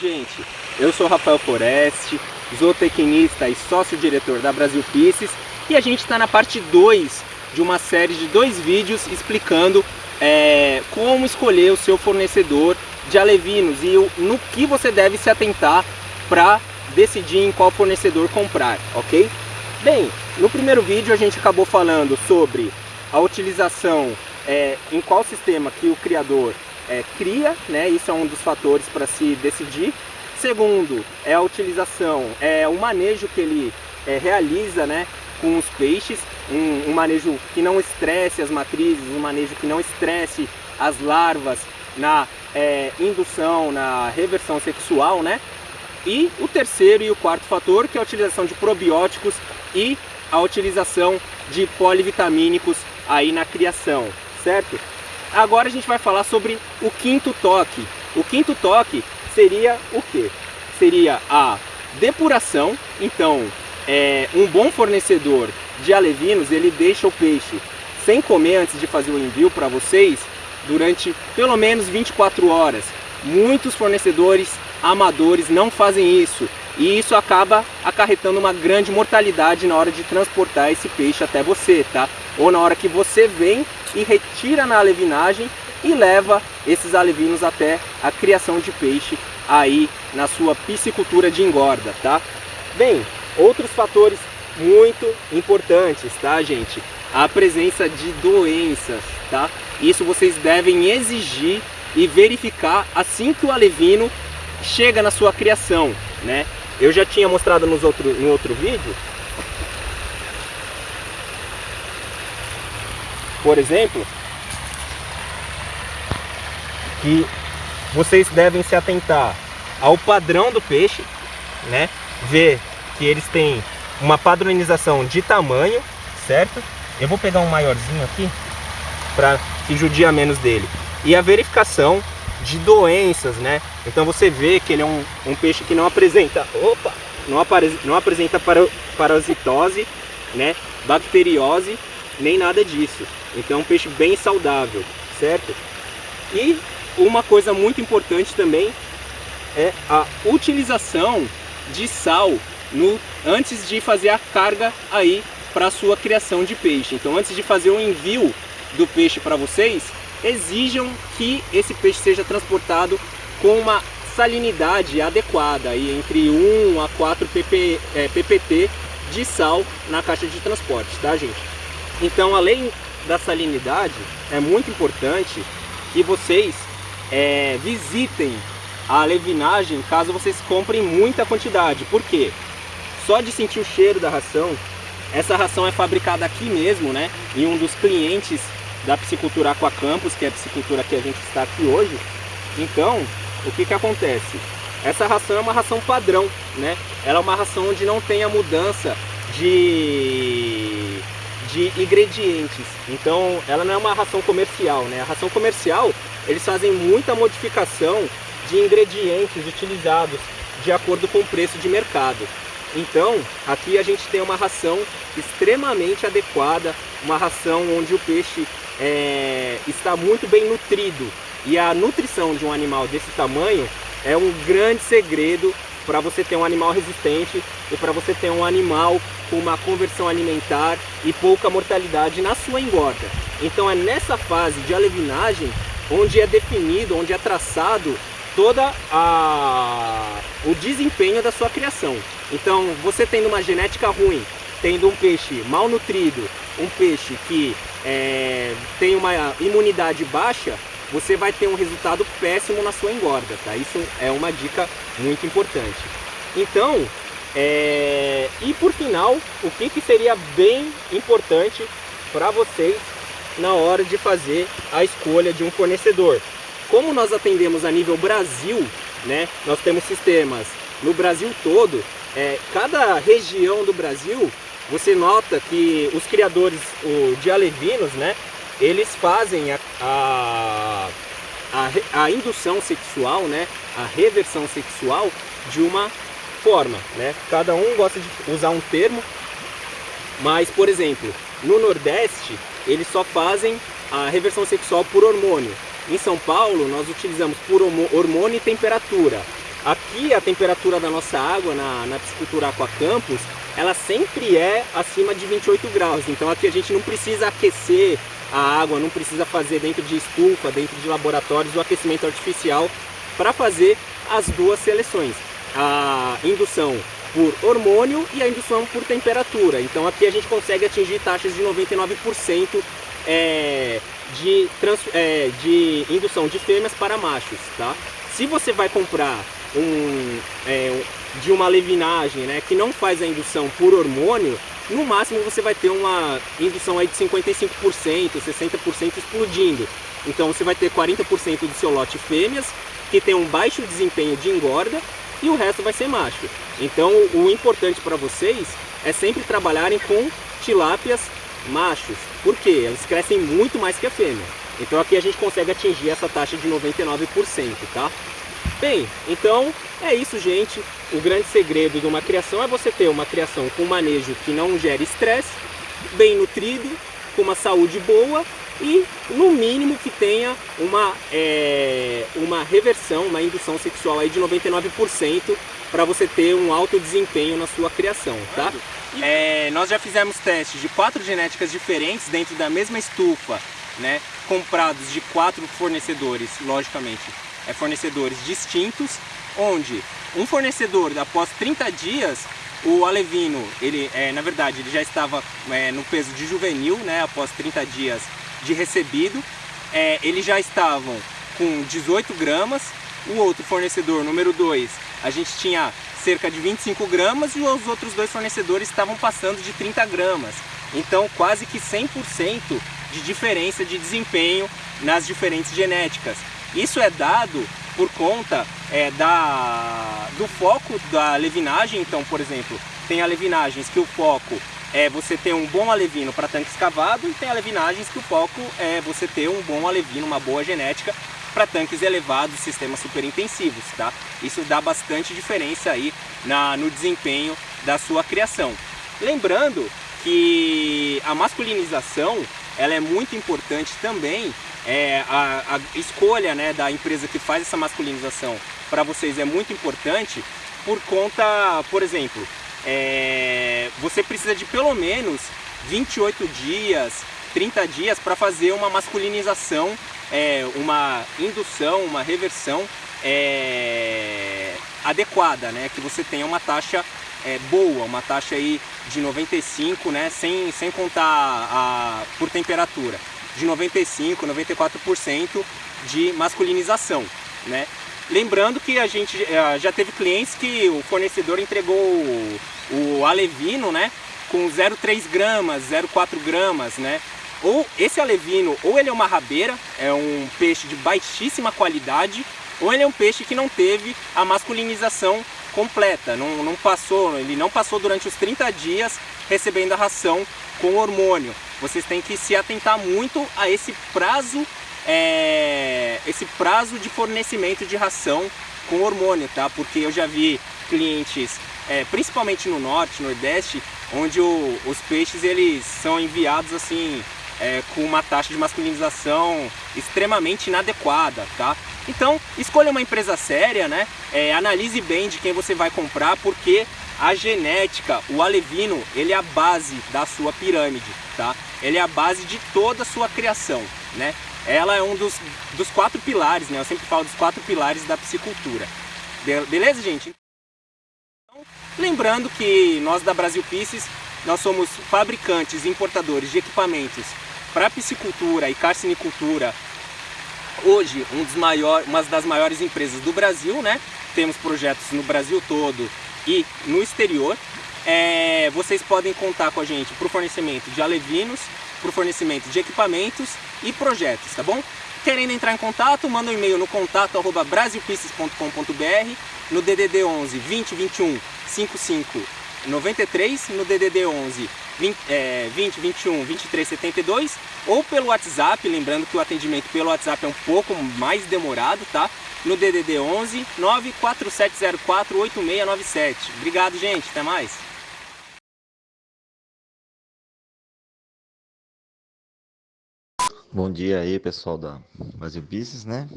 Gente, eu sou Rafael Foreste, zootecnista e sócio-diretor da Brasil Pisces e a gente está na parte 2 de uma série de dois vídeos explicando é, como escolher o seu fornecedor de alevinos e no que você deve se atentar para decidir em qual fornecedor comprar, ok? Bem, no primeiro vídeo a gente acabou falando sobre a utilização é, em qual sistema que o criador é, cria, né? Isso é um dos fatores para se decidir. Segundo, é a utilização, é o manejo que ele é, realiza, né? Com os peixes, um, um manejo que não estresse as matrizes, um manejo que não estresse as larvas na é, indução, na reversão sexual, né? E o terceiro e o quarto fator, que é a utilização de probióticos e a utilização de polivitamínicos aí na criação, certo? Agora a gente vai falar sobre o quinto toque. O quinto toque seria o que? Seria a depuração. Então, é, um bom fornecedor de alevinos, ele deixa o peixe sem comer antes de fazer o envio para vocês durante pelo menos 24 horas. Muitos fornecedores amadores não fazem isso e isso acaba acarretando uma grande mortalidade na hora de transportar esse peixe até você, tá? Ou na hora que você vem e retira na alevinagem e leva esses alevinos até a criação de peixe aí na sua piscicultura de engorda, tá? Bem, outros fatores muito importantes, tá, gente? A presença de doenças, tá? Isso vocês devem exigir e verificar assim que o alevino chega na sua criação, né? Eu já tinha mostrado nos outro, no outro vídeo por exemplo, que vocês devem se atentar ao padrão do peixe, né? Ver que eles têm uma padronização de tamanho, certo? Eu vou pegar um maiorzinho aqui para que judia menos dele. E a verificação de doenças, né? Então você vê que ele é um, um peixe que não apresenta, opa, não, apare, não apresenta parasitose, né? Bacteriose nem nada disso. Então é um peixe bem saudável, certo? E uma coisa muito importante também é a utilização de sal no, antes de fazer a carga aí para a sua criação de peixe. Então antes de fazer o envio do peixe para vocês, exijam que esse peixe seja transportado com uma salinidade adequada, aí entre 1 a 4 pp, é, ppt de sal na caixa de transporte, tá gente? Então, além da salinidade, é muito importante que vocês é, visitem a alevinagem caso vocês comprem muita quantidade. Por quê? Só de sentir o cheiro da ração, essa ração é fabricada aqui mesmo, né? Em um dos clientes da Piscicultura Aquacampus, que é a piscicultura que a gente está aqui hoje. Então, o que que acontece? Essa ração é uma ração padrão, né? Ela é uma ração onde não tem a mudança de de ingredientes. Então ela não é uma ração comercial, né? A ração comercial, eles fazem muita modificação de ingredientes utilizados de acordo com o preço de mercado. Então, aqui a gente tem uma ração extremamente adequada, uma ração onde o peixe é, está muito bem nutrido. E a nutrição de um animal desse tamanho é um grande segredo para você ter um animal resistente e para você ter um animal com uma conversão alimentar e pouca mortalidade na sua engorda. Então é nessa fase de alevinagem onde é definido, onde é traçado toda a o desempenho da sua criação. Então, você tendo uma genética ruim, tendo um peixe mal nutrido, um peixe que é, tem uma imunidade baixa, você vai ter um resultado péssimo na sua engorda, tá? Isso é uma dica muito importante. Então, é... e por final, o que, que seria bem importante para vocês na hora de fazer a escolha de um fornecedor? Como nós atendemos a nível Brasil, né? Nós temos sistemas no Brasil todo, é, cada região do Brasil, você nota que os criadores o, de alevinos, né? eles fazem a, a, a, a, indução sexual, né, a reversão sexual de uma forma, né? Cada um gosta de usar um termo, mas, por exemplo, no Nordeste, eles só fazem a reversão sexual por hormônio. Em São Paulo, nós utilizamos por hormônio e temperatura. aqui a temperatura da nossa água na, na piscicultura Aqua Campus, ela sempre é acima de 28 graus. Então aqui a gente não precisa aquecer a água, não precisa fazer dentro de estufa, dentro de laboratórios o aquecimento artificial para fazer as duas seleções. A indução por hormônio e a indução por temperatura. Então aqui a gente consegue atingir taxas de 99% é, de, trans, é, de indução de fêmeas para machos. Tá? Se você vai comprar um, é, de uma levinagem né, que não faz a indução por hormônio, no máximo você vai ter uma indução aí de 55%, 60% explodindo. Então você vai ter 40% do seu lote fêmeas, que tem um baixo desempenho de engorda, e o resto vai ser macho. Então o importante para vocês é sempre trabalharem com tilápias machos. Por quê? Eles crescem muito mais que a fêmea. Então aqui a gente consegue atingir essa taxa de 99%, tá? Bem, então é isso, gente. O grande segredo de uma criação é você ter uma criação com manejo que não gere estresse, bem nutrido, com uma saúde boa e, no mínimo, que tenha uma, é, uma reversão, uma indução sexual aí de 99% para você ter um alto desempenho na sua criação, tá? É, nós já fizemos testes de quatro genéticas diferentes dentro da mesma estufa, né? Comprados de quatro fornecedores, logicamente, é, fornecedores distintos, onde um fornecedor, após 30 dias, o alevino, ele, é, na verdade, ele já estava é, no peso de juvenil, né, após 30 dias de recebido, é, eles já estavam com 18 gramas, o outro fornecedor, número 2, a gente tinha cerca de 25 gramas e os outros dois fornecedores estavam passando de 30 gramas. Então quase que 100% de diferença de desempenho nas diferentes genéticas. Isso é dado por conta é, da, do foco da levinagem. Então, por exemplo, tem alevinagens que o foco é você ter um bom alevino para tanque escavado e tem alevinagens que o foco é você ter um bom alevino, uma boa genética para tanques elevados, sistemas superintensivos, tá? Isso dá bastante diferença aí na, no desempenho da sua criação. Lembrando que a masculinização ela é muito importante também é, a, a, escolha né, da empresa que faz essa masculinização para vocês é muito importante por conta, por exemplo, é, você precisa de pelo menos 28 dias, 30 dias para fazer uma masculinização, é, uma indução, uma reversão é, adequada, né? que você tenha uma taxa é, boa, uma taxa aí de 95, né? sem, sem contar a, por temperatura de 95, 94% de masculinização, né? Lembrando que a gente eh, já teve clientes que o fornecedor entregou o, alevino, né? Com 0,3 gramas, 0,4 gramas, né? Ou esse alevino, ou ele é uma rabeira, é um peixe de baixíssima qualidade, ou ele é um peixe que não teve a masculinização completa, não, não passou, ele não passou durante os 30 dias recebendo a ração com hormônio. Vocês têm que se atentar muito a esse prazo, é, esse prazo de fornecimento de ração com hormônio, tá? Porque eu já vi clientes, é, principalmente no norte, nordeste, onde o, os peixes eles são enviados assim é, com uma taxa de masculinização extremamente inadequada, tá? Então, escolha uma empresa séria, né? É, analise bem de quem você vai comprar, porque a genética, o alevino, ele é a base da sua pirâmide, tá? Ele é a base de toda a sua criação, né? Ela é um dos, dos quatro pilares, né? Eu sempre falo dos quatro pilares da piscicultura. Beleza, gente? Então, lembrando que nós da Brasil Pisces, nós somos fabricantes e importadores de equipamentos para piscicultura e carcinicultura. Hoje, um dos maior, uma das maiores empresas do Brasil, né? Temos projetos no Brasil todo e no exterior. É, vocês podem contar com a gente para o fornecimento de alevinos, para o fornecimento de equipamentos e projetos, tá bom? Querendo entrar em contato, manda um e-mail no contato arroba no DDD 11 20 21 55 93, no DDD 11 20, é, 20 21 23 72 ou pelo WhatsApp, lembrando que o atendimento pelo WhatsApp é um pouco mais demorado, tá? no DDD 11 94704 8697. Obrigado, gente. Até mais. Bom dia aí, pessoal da Brasil Business, né?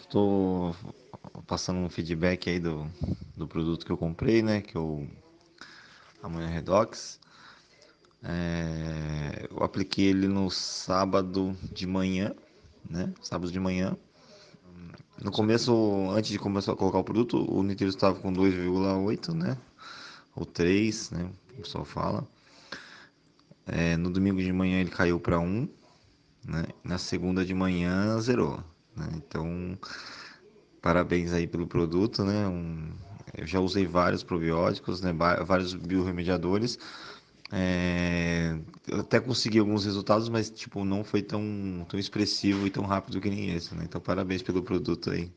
Estou passando um feedback aí do, do produto que eu comprei, né? Que é o Amanhã Redox. É, eu apliquei ele no sábado de manhã, né? Sábado de manhã. No começo, antes de começar a colocar o produto, o Nitro estava com 2,8, né? Ou 3, né? O pessoal fala. É, no domingo de manhã ele caiu para 1, né? Na segunda de manhã zerou, né? Então, parabéns aí pelo produto, né? Um, eu já usei vários probióticos, né? Vários biorremediadores. É, eu até consegui alguns resultados, mas tipo não foi tão, tão expressivo e tão rápido que nem esse, né? Então parabéns pelo produto aí.